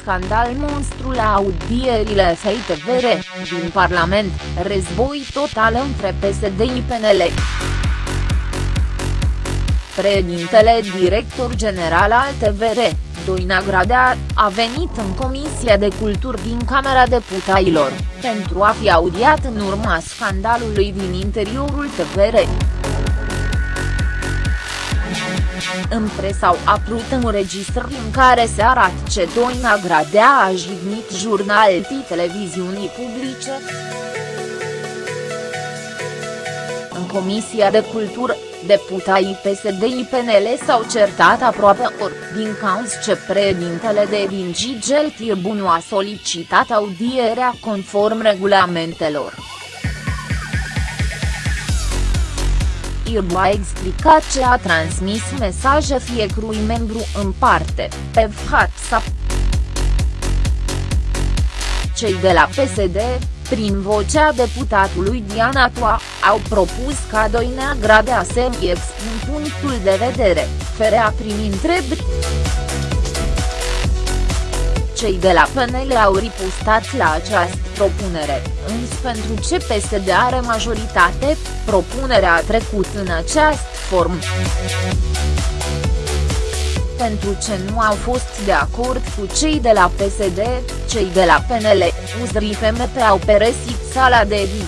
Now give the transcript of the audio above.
scandal monstru la audierile FITVR, din Parlament, război total între PSD-PNL. Președintele director general al TVR, Doina Gradea, a venit în Comisia de Cultură din Camera Deputaților, pentru a fi audiat în urma scandalului din interiorul TVR. În presă au apărut înregistrări în care se arată ce Doina Gradea a jignit jurnalii televiziunii publice. În Comisia de Cultură, deputații PSD-PNL s-au certat aproape ori, din cauza ce președintele de din Gigel Tirbunu a solicitat audierea conform regulamentelor. Irbu a explicat ce a transmis mesaje fiecărui membru în parte, pe WhatsApp. Cei de la PSD, prin vocea deputatului Diana Toa, au propus ca Doinea Gradea să-mi expun punctul de vedere, fără a primi întrebări. Cei de la PNL au ripustat la această propunere, însă pentru ce PSD are majoritate, propunerea a trecut în această formă. Pentru ce nu au fost de acord cu cei de la PSD, cei de la PNL, USR FMP au peresit sala de zi.